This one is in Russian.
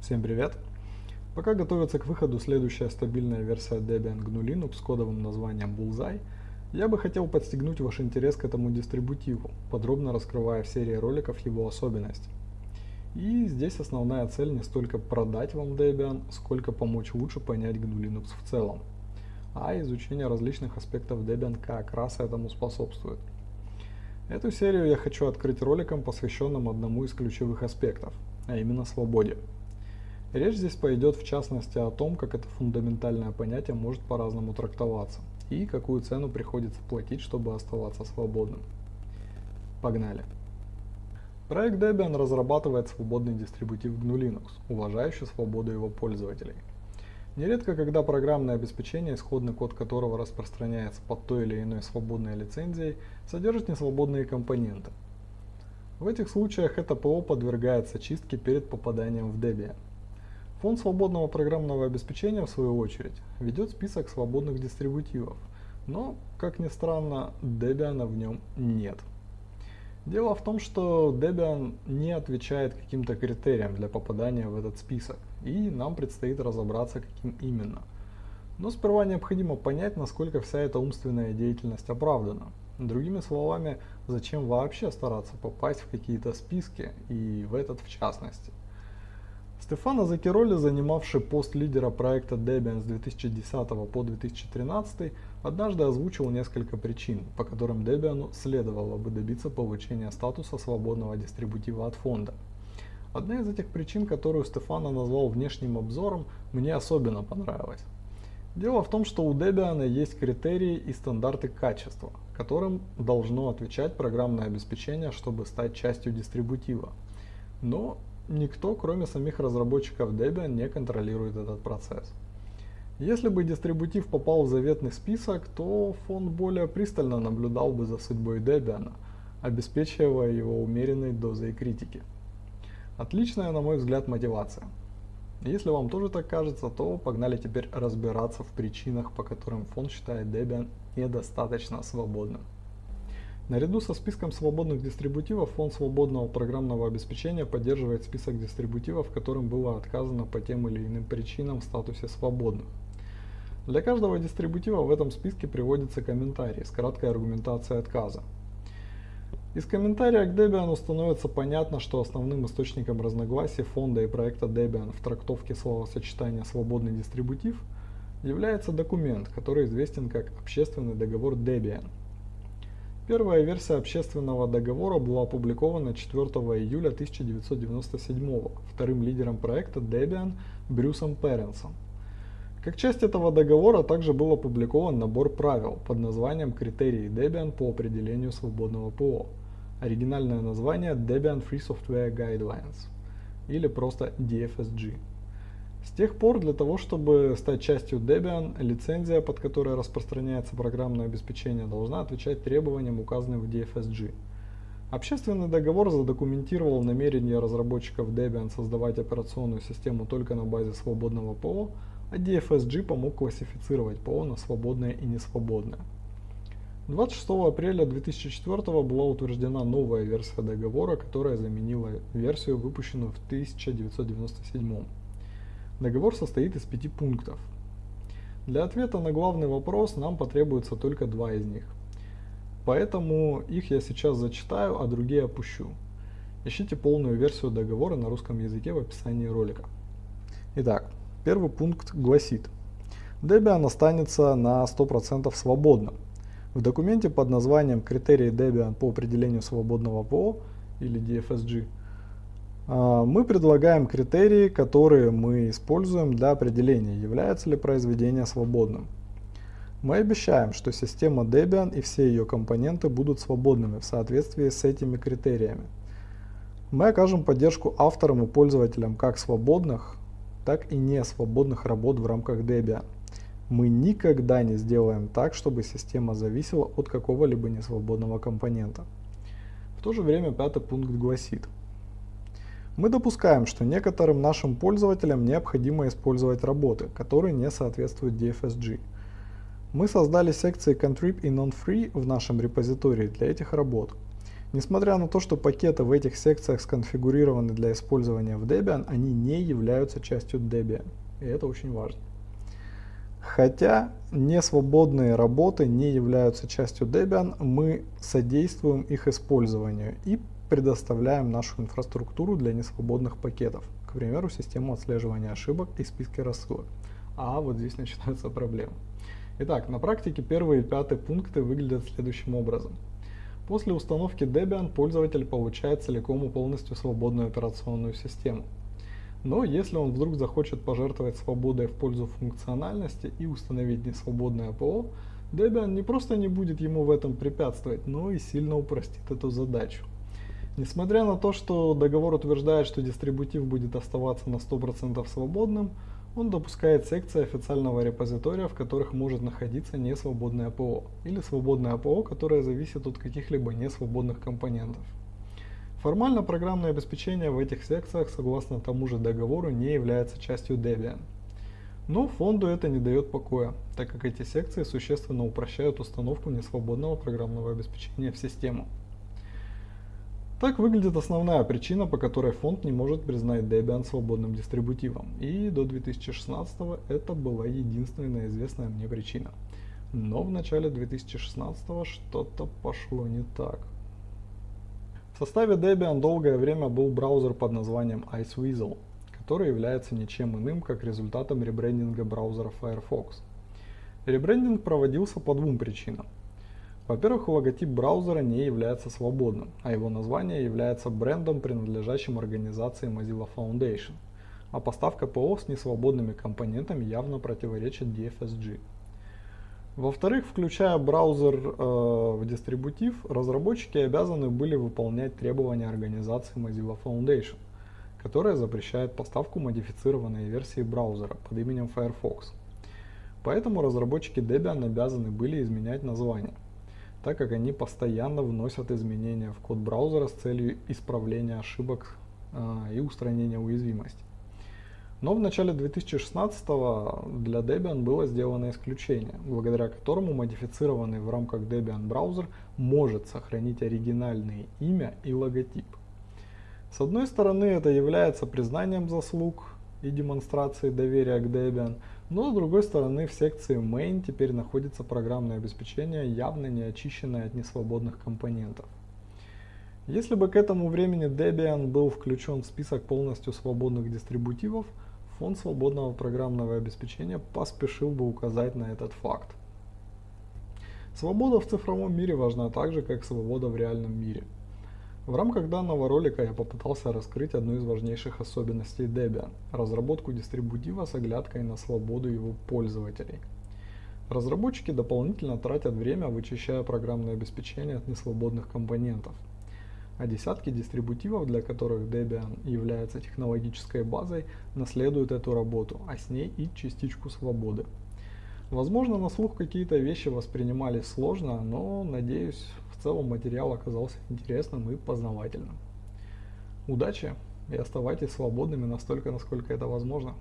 Всем привет! Пока готовится к выходу следующая стабильная версия Debian GNU Linux с кодовым названием Bullseye, я бы хотел подстегнуть ваш интерес к этому дистрибутиву, подробно раскрывая в серии роликов его особенности. И здесь основная цель не столько продать вам Debian, сколько помочь лучше понять GNU Linux в целом. А изучение различных аспектов Debian как раз этому способствует. Эту серию я хочу открыть роликом, посвященным одному из ключевых аспектов, а именно свободе. Речь здесь пойдет в частности о том, как это фундаментальное понятие может по-разному трактоваться и какую цену приходится платить, чтобы оставаться свободным. Погнали! Проект Debian разрабатывает свободный дистрибутив GNU Linux, уважающий свободу его пользователей. Нередко, когда программное обеспечение, исходный код которого распространяется под той или иной свободной лицензией, содержит несвободные компоненты. В этих случаях это ПО подвергается чистке перед попаданием в Debian. Фонд свободного программного обеспечения, в свою очередь, ведет список свободных дистрибутивов, но, как ни странно, Debian в нем нет. Дело в том, что Debian не отвечает каким-то критериям для попадания в этот список, и нам предстоит разобраться, каким именно. Но сперва необходимо понять, насколько вся эта умственная деятельность оправдана. Другими словами, зачем вообще стараться попасть в какие-то списки, и в этот в частности. Стефано Закироли, занимавший пост лидера проекта Debian с 2010 по 2013, однажды озвучил несколько причин, по которым Debian следовало бы добиться получения статуса свободного дистрибутива от фонда. Одна из этих причин, которую Стефано назвал внешним обзором, мне особенно понравилась. Дело в том, что у Debian есть критерии и стандарты качества, которым должно отвечать программное обеспечение, чтобы стать частью дистрибутива. Но никто, кроме самих разработчиков Debian, не контролирует этот процесс. Если бы дистрибутив попал в заветный список, то фонд более пристально наблюдал бы за судьбой Debian, обеспечивая его умеренной дозой критики. Отличная, на мой взгляд, мотивация. Если вам тоже так кажется, то погнали теперь разбираться в причинах, по которым фонд считает Debian недостаточно свободным. Наряду со списком свободных дистрибутивов фонд свободного программного обеспечения поддерживает список дистрибутивов, которым было отказано по тем или иным причинам в статусе свободных. Для каждого дистрибутива в этом списке приводится комментарий с краткой аргументацией отказа. Из комментария к Debian становится понятно, что основным источником разногласий фонда и проекта Debian в трактовке словосочетания «свободный дистрибутив» является документ, который известен как Общественный договор Debian – Первая версия общественного договора была опубликована 4 июля 1997 вторым лидером проекта Debian Брюсом Перенсом. Как часть этого договора также был опубликован набор правил под названием «Критерии Debian по определению свободного ПО». Оригинальное название Debian Free Software Guidelines или просто DFSG. С тех пор для того, чтобы стать частью Debian, лицензия, под которой распространяется программное обеспечение, должна отвечать требованиям, указанным в DFSG. Общественный договор задокументировал намерение разработчиков Debian создавать операционную систему только на базе свободного ПО, а DFSG помог классифицировать ПО на свободное и несвободное. 26 апреля 2004 была утверждена новая версия договора, которая заменила версию, выпущенную в 1997. Договор состоит из пяти пунктов. Для ответа на главный вопрос нам потребуется только два из них. Поэтому их я сейчас зачитаю, а другие опущу. Ищите полную версию договора на русском языке в описании ролика. Итак, первый пункт гласит. Debian останется на 100% свободным. В документе под названием «Критерии Debian по определению свободного ПО» или DFSG мы предлагаем критерии, которые мы используем для определения, является ли произведение свободным. Мы обещаем, что система Debian и все ее компоненты будут свободными в соответствии с этими критериями. Мы окажем поддержку авторам и пользователям как свободных, так и не свободных работ в рамках Debian. Мы никогда не сделаем так, чтобы система зависела от какого-либо несвободного компонента. В то же время пятый пункт гласит – мы допускаем, что некоторым нашим пользователям необходимо использовать работы, которые не соответствуют DFSG. Мы создали секции Contrib и Non-Free в нашем репозитории для этих работ. Несмотря на то, что пакеты в этих секциях сконфигурированы для использования в Debian, они не являются частью Debian. И это очень важно. Хотя несвободные работы не являются частью Debian, мы содействуем их использованию и предоставляем нашу инфраструктуру для несвободных пакетов, к примеру, систему отслеживания ошибок и списки рассылок. А вот здесь начинаются проблемы. Итак, на практике первые и пятые пункты выглядят следующим образом. После установки Debian пользователь получает целиком и полностью свободную операционную систему. Но если он вдруг захочет пожертвовать свободой в пользу функциональности и установить несвободное ПО, Debian не просто не будет ему в этом препятствовать, но и сильно упростит эту задачу. Несмотря на то, что договор утверждает, что дистрибутив будет оставаться на 100% свободным, он допускает секции официального репозитория, в которых может находиться несвободное ПО, или свободное ПО, которое зависит от каких-либо несвободных компонентов. Формально программное обеспечение в этих секциях, согласно тому же договору, не является частью Debian. Но фонду это не дает покоя, так как эти секции существенно упрощают установку несвободного программного обеспечения в систему. Так выглядит основная причина, по которой фонд не может признать Debian свободным дистрибутивом. И до 2016 это была единственная известная мне причина. Но в начале 2016 что-то пошло не так. В составе Debian долгое время был браузер под названием Iceweasel, который является ничем иным, как результатом ребрендинга браузера Firefox. Ребрендинг проводился по двум причинам. Во-первых, логотип браузера не является свободным, а его название является брендом, принадлежащим организации Mozilla Foundation, а поставка ПО с несвободными компонентами явно противоречит DFSG. Во-вторых, включая браузер э, в дистрибутив, разработчики обязаны были выполнять требования организации Mozilla Foundation, которая запрещает поставку модифицированной версии браузера под именем Firefox. Поэтому разработчики Debian обязаны были изменять название – так как они постоянно вносят изменения в код браузера с целью исправления ошибок э, и устранения уязвимостей. Но в начале 2016 для Debian было сделано исключение, благодаря которому модифицированный в рамках Debian браузер может сохранить оригинальное имя и логотип. С одной стороны это является признанием заслуг и демонстрацией доверия к Debian, но с другой стороны в секции Main теперь находится программное обеспечение, явно не очищенное от несвободных компонентов. Если бы к этому времени Debian был включен в список полностью свободных дистрибутивов, фонд свободного программного обеспечения поспешил бы указать на этот факт. Свобода в цифровом мире важна так же, как свобода в реальном мире – в рамках данного ролика я попытался раскрыть одну из важнейших особенностей Debian – разработку дистрибутива с оглядкой на свободу его пользователей. Разработчики дополнительно тратят время, вычищая программное обеспечение от несвободных компонентов. А десятки дистрибутивов, для которых Debian является технологической базой, наследуют эту работу, а с ней и частичку свободы. Возможно, на слух какие-то вещи воспринимались сложно, но, надеюсь, в целом материал оказался интересным и познавательным. Удачи и оставайтесь свободными настолько, насколько это возможно.